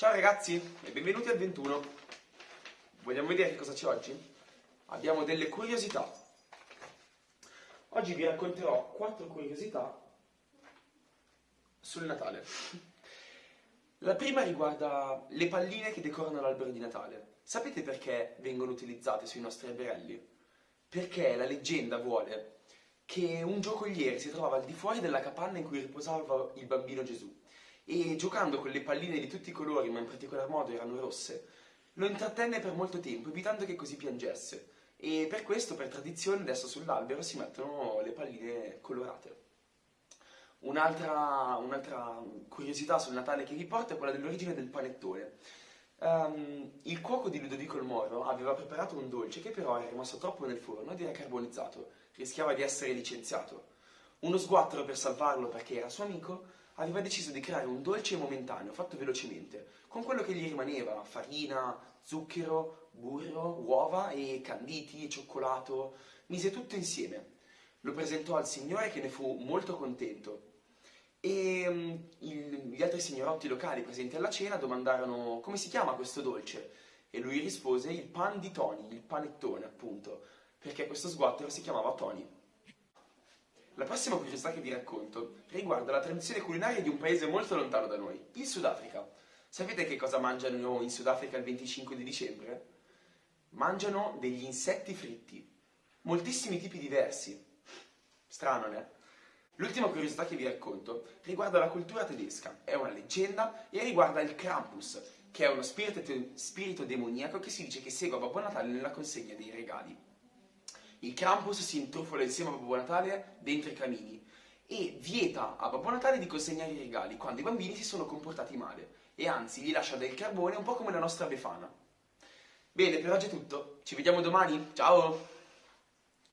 Ciao ragazzi e benvenuti al 21. Vogliamo vedere che cosa c'è oggi? Abbiamo delle curiosità. Oggi vi racconterò quattro curiosità sul Natale. La prima riguarda le palline che decorano l'albero di Natale. Sapete perché vengono utilizzate sui nostri alberelli? Perché la leggenda vuole che un giocoliere si trovava al di fuori della capanna in cui riposava il bambino Gesù e giocando con le palline di tutti i colori, ma in particolar modo erano rosse, lo intrattenne per molto tempo, evitando che così piangesse. E per questo, per tradizione, adesso sull'albero si mettono le palline colorate. Un'altra, un'altra curiosità sul Natale che vi porto è quella dell'origine del panettone. Um, il cuoco di Ludovico il Moro aveva preparato un dolce che però era rimasto troppo nel forno ed era carbonizzato, rischiava di essere licenziato. Uno sguattero per salvarlo perché era suo amico aveva deciso di creare un dolce momentaneo, fatto velocemente, con quello che gli rimaneva, farina, zucchero, burro, uova e canditi, cioccolato, mise tutto insieme. Lo presentò al signore che ne fu molto contento e um, il, gli altri signorotti locali presenti alla cena domandarono come si chiama questo dolce e lui rispose il pan di Tony, il panettone appunto, perché questo sguattero si chiamava Tony. La prossima curiosità che vi racconto riguarda la tradizione culinaria di un paese molto lontano da noi, il Sudafrica. Sapete che cosa mangiano in Sudafrica il 25 di dicembre? Mangiano degli insetti fritti, moltissimi tipi diversi. Strano, né? L'ultima curiosità che vi racconto riguarda la cultura tedesca, è una leggenda e riguarda il Krampus, che è uno spirito, spirito demoniaco che si dice che segue Babbo Natale nella consegna dei regali. Il Krampus si intrufola insieme a Babbo Natale dentro i camini e vieta a Babbo Natale di consegnare i regali quando i bambini si sono comportati male e anzi gli lascia del carbone un po' come la nostra Befana. Bene, per oggi è tutto. Ci vediamo domani. Ciao!